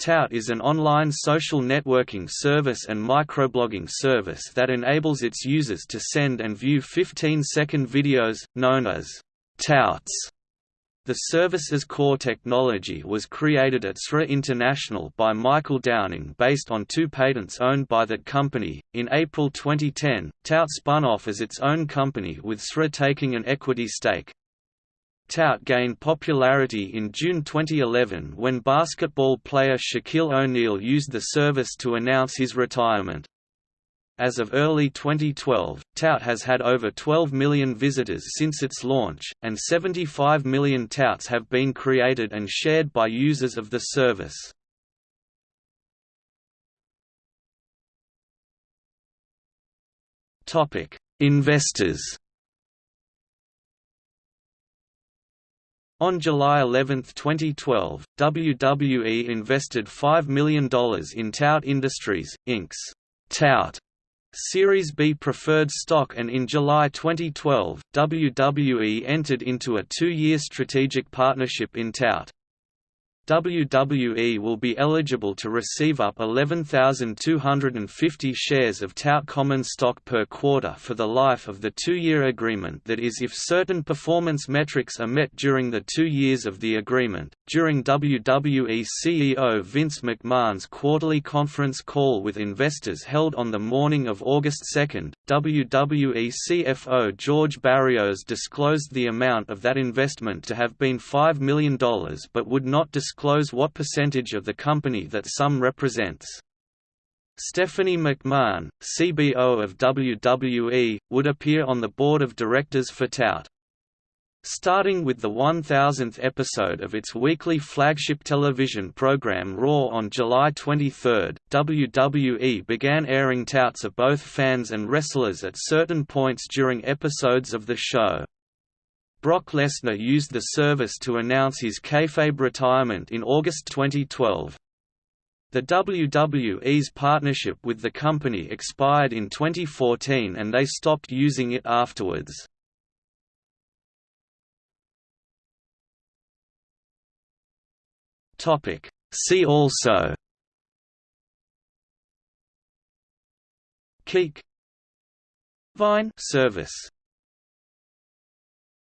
Tout is an online social networking service and microblogging service that enables its users to send and view 15-second videos, known as touts. The service's core technology was created at SRA International by Michael Downing based on two patents owned by that company. In April 2010, Tout spun off as its own company with SRA taking an equity stake. Tout gained popularity in June 2011 when basketball player Shaquille O'Neal used the service to announce his retirement. As of early 2012, Tout has had over 12 million visitors since its launch, and 75 million touts have been created and shared by users of the service. Investors On July 11, 2012, WWE invested $5 million in Tout Industries, Inc.'s Tout Series B preferred stock and in July 2012, WWE entered into a two-year strategic partnership in Tout. WWE will be eligible to receive up 11,250 shares of Tout common stock per quarter for the life of the two-year agreement that is if certain performance metrics are met during the two years of the agreement. During WWE CEO Vince McMahon's quarterly conference call with investors held on the morning of August 2, WWE CFO George Barrios disclosed the amount of that investment to have been $5 million but would not disclose disclose what percentage of the company that sum represents. Stephanie McMahon, CBO of WWE, would appear on the board of directors for Tout. Starting with the 1000th episode of its weekly flagship television program Raw on July 23, WWE began airing touts of both fans and wrestlers at certain points during episodes of the show. Brock Lesnar used the service to announce his kayfabe retirement in August 2012. The WWE's partnership with the company expired in 2014 and they stopped using it afterwards. See also Keek Vine service